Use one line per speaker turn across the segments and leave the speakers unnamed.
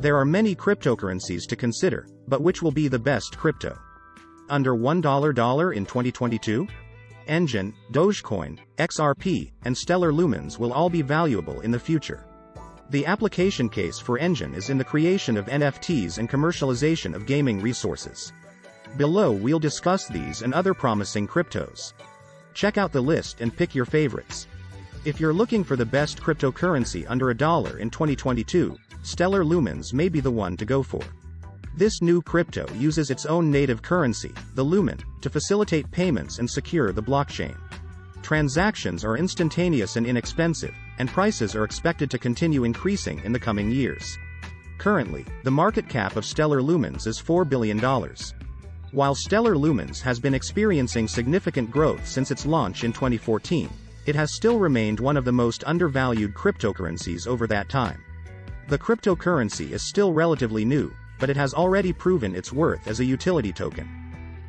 There are many cryptocurrencies to consider, but which will be the best crypto? Under $1 in 2022? Engine, Dogecoin, XRP, and Stellar Lumens will all be valuable in the future. The application case for Engine is in the creation of NFTs and commercialization of gaming resources. Below we'll discuss these and other promising cryptos. Check out the list and pick your favorites. If you're looking for the best cryptocurrency under a dollar in 2022, Stellar Lumens may be the one to go for. This new crypto uses its own native currency, the Lumen, to facilitate payments and secure the blockchain. Transactions are instantaneous and inexpensive, and prices are expected to continue increasing in the coming years. Currently, the market cap of Stellar Lumens is $4 billion. While Stellar Lumens has been experiencing significant growth since its launch in 2014, it has still remained one of the most undervalued cryptocurrencies over that time. The cryptocurrency is still relatively new, but it has already proven its worth as a utility token.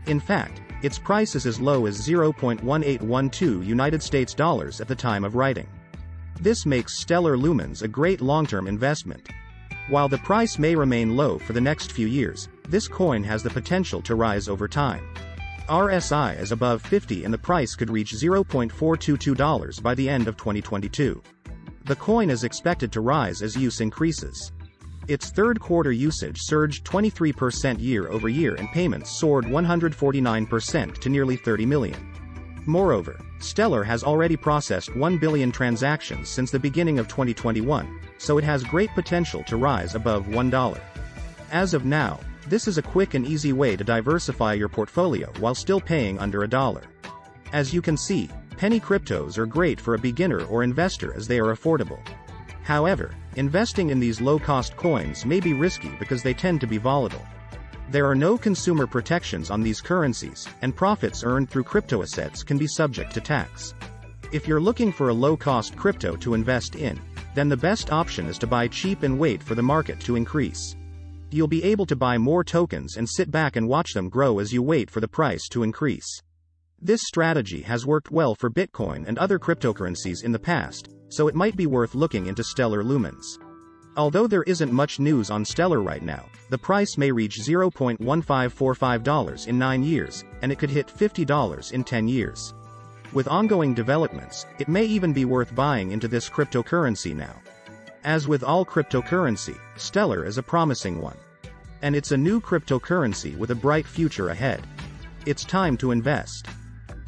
In fact, its price is as low as 0.1812 United States dollars at the time of writing. This makes Stellar Lumens a great long-term investment. While the price may remain low for the next few years, this coin has the potential to rise over time. RSI is above 50 and the price could reach $0.422 by the end of 2022. The coin is expected to rise as use increases. Its third quarter usage surged 23% year over year and payments soared 149% to nearly 30 million. Moreover, Stellar has already processed 1 billion transactions since the beginning of 2021, so it has great potential to rise above $1. As of now, this is a quick and easy way to diversify your portfolio while still paying under a dollar. As you can see, penny cryptos are great for a beginner or investor as they are affordable. However, investing in these low-cost coins may be risky because they tend to be volatile. There are no consumer protections on these currencies, and profits earned through crypto assets can be subject to tax. If you're looking for a low-cost crypto to invest in, then the best option is to buy cheap and wait for the market to increase. You'll be able to buy more tokens and sit back and watch them grow as you wait for the price to increase. This strategy has worked well for Bitcoin and other cryptocurrencies in the past, so it might be worth looking into Stellar Lumens. Although there isn't much news on Stellar right now, the price may reach $0.1545 in 9 years, and it could hit $50 in 10 years. With ongoing developments, it may even be worth buying into this cryptocurrency now. As with all cryptocurrency, Stellar is a promising one. And it's a new cryptocurrency with a bright future ahead. It's time to invest.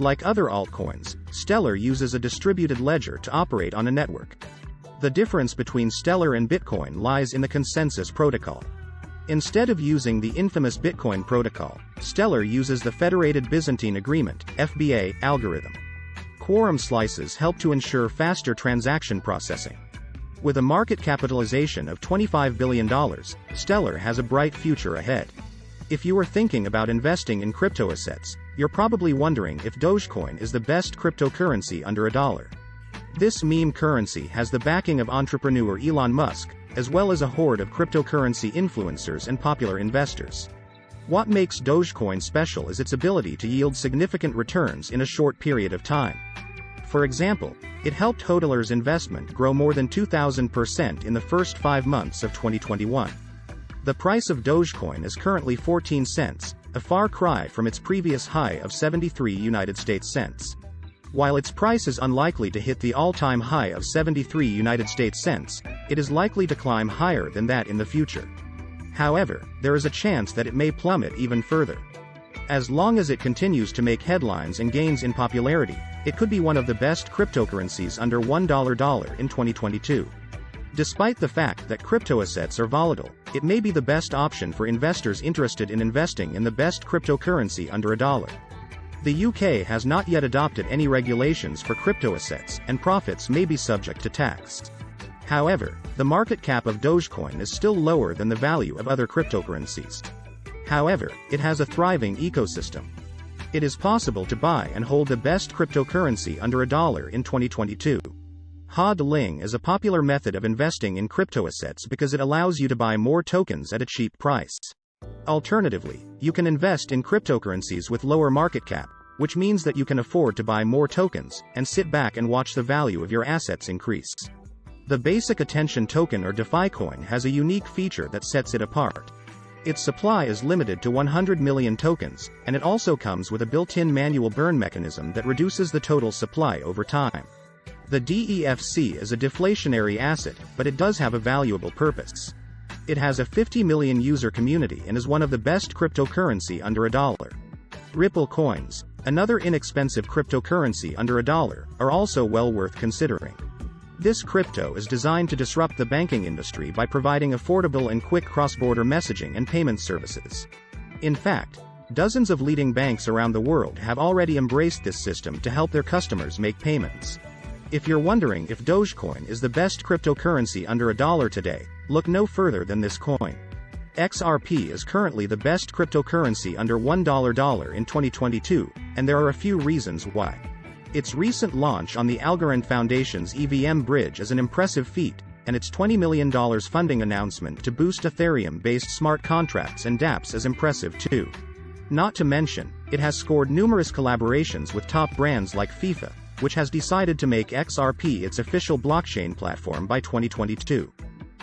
Like other altcoins, Stellar uses a distributed ledger to operate on a network. The difference between Stellar and Bitcoin lies in the consensus protocol. Instead of using the infamous Bitcoin protocol, Stellar uses the Federated Byzantine Agreement FBA, algorithm. Quorum slices help to ensure faster transaction processing. With a market capitalization of $25 billion, Stellar has a bright future ahead. If you are thinking about investing in crypto assets, you're probably wondering if Dogecoin is the best cryptocurrency under a dollar. This meme currency has the backing of entrepreneur Elon Musk, as well as a horde of cryptocurrency influencers and popular investors. What makes Dogecoin special is its ability to yield significant returns in a short period of time. For example, it helped Hodler's investment grow more than 2,000% in the first five months of 2021. The price of Dogecoin is currently 14 cents, a far cry from its previous high of 73 United States cents. While its price is unlikely to hit the all-time high of 73 United States cents, it is likely to climb higher than that in the future. However, there is a chance that it may plummet even further. As long as it continues to make headlines and gains in popularity, it could be one of the best cryptocurrencies under $1 in 2022. Despite the fact that crypto assets are volatile, it may be the best option for investors interested in investing in the best cryptocurrency under a dollar. The UK has not yet adopted any regulations for crypto assets, and profits may be subject to tax. However, the market cap of Dogecoin is still lower than the value of other cryptocurrencies. However, it has a thriving ecosystem. It is possible to buy and hold the best cryptocurrency under a dollar in 2022. HODLing is a popular method of investing in crypto assets because it allows you to buy more tokens at a cheap price. Alternatively, you can invest in cryptocurrencies with lower market cap, which means that you can afford to buy more tokens and sit back and watch the value of your assets increase. The Basic Attention Token or DeFi coin has a unique feature that sets it apart. Its supply is limited to 100 million tokens, and it also comes with a built-in manual burn mechanism that reduces the total supply over time. The DEFC is a deflationary asset, but it does have a valuable purpose. It has a 50 million user community and is one of the best cryptocurrency under a dollar. Ripple coins, another inexpensive cryptocurrency under a dollar, are also well worth considering. This crypto is designed to disrupt the banking industry by providing affordable and quick cross-border messaging and payment services. In fact, dozens of leading banks around the world have already embraced this system to help their customers make payments. If you're wondering if Dogecoin is the best cryptocurrency under a dollar today, look no further than this coin. XRP is currently the best cryptocurrency under $1 in 2022, and there are a few reasons why. Its recent launch on the Algorand Foundation's EVM bridge is an impressive feat, and its $20 million funding announcement to boost Ethereum-based smart contracts and dApps is impressive too. Not to mention, it has scored numerous collaborations with top brands like FIFA, which has decided to make XRP its official blockchain platform by 2022.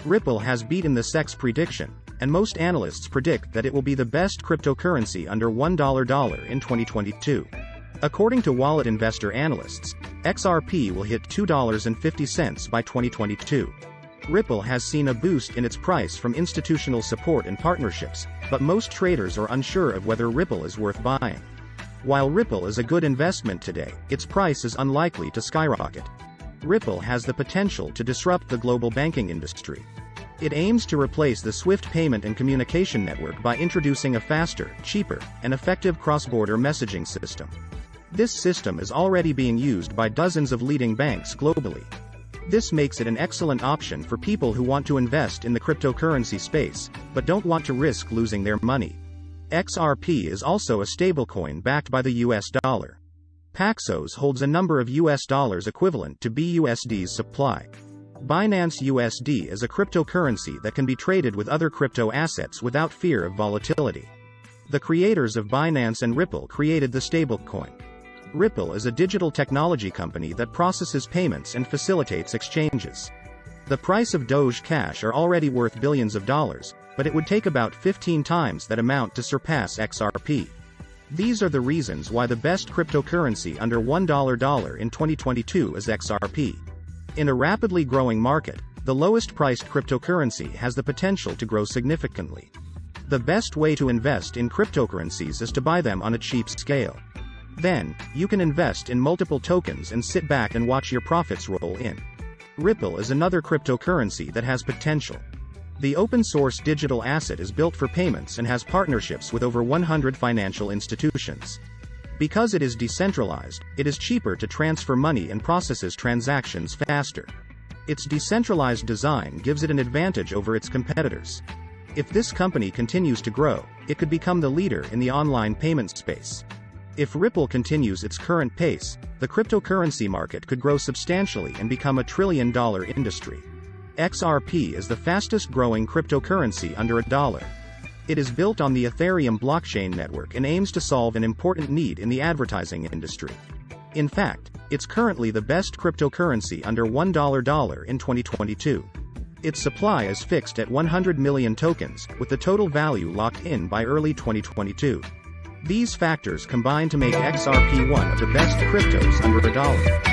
Ripple has beaten the SEX prediction, and most analysts predict that it will be the best cryptocurrency under $1 in 2022. According to wallet investor analysts, XRP will hit $2.50 by 2022. Ripple has seen a boost in its price from institutional support and partnerships, but most traders are unsure of whether Ripple is worth buying. While Ripple is a good investment today, its price is unlikely to skyrocket. Ripple has the potential to disrupt the global banking industry. It aims to replace the SWIFT payment and communication network by introducing a faster, cheaper, and effective cross-border messaging system. This system is already being used by dozens of leading banks globally. This makes it an excellent option for people who want to invest in the cryptocurrency space, but don't want to risk losing their money. XRP is also a stablecoin backed by the US dollar. Paxos holds a number of US dollars equivalent to BUSD's supply. Binance USD is a cryptocurrency that can be traded with other crypto assets without fear of volatility. The creators of Binance and Ripple created the stablecoin. Ripple is a digital technology company that processes payments and facilitates exchanges. The price of Doge Cash are already worth billions of dollars, but it would take about 15 times that amount to surpass XRP. These are the reasons why the best cryptocurrency under $1 in 2022 is XRP. In a rapidly growing market, the lowest priced cryptocurrency has the potential to grow significantly. The best way to invest in cryptocurrencies is to buy them on a cheap scale. Then, you can invest in multiple tokens and sit back and watch your profits roll in. Ripple is another cryptocurrency that has potential. The open-source digital asset is built for payments and has partnerships with over 100 financial institutions. Because it is decentralized, it is cheaper to transfer money and processes transactions faster. Its decentralized design gives it an advantage over its competitors. If this company continues to grow, it could become the leader in the online payment space. If Ripple continues its current pace, the cryptocurrency market could grow substantially and become a trillion dollar industry. XRP is the fastest growing cryptocurrency under a dollar. It is built on the Ethereum blockchain network and aims to solve an important need in the advertising industry. In fact, it's currently the best cryptocurrency under $1 in 2022. Its supply is fixed at 100 million tokens, with the total value locked in by early 2022. These factors combine to make XRP one of the best cryptos under a dollar.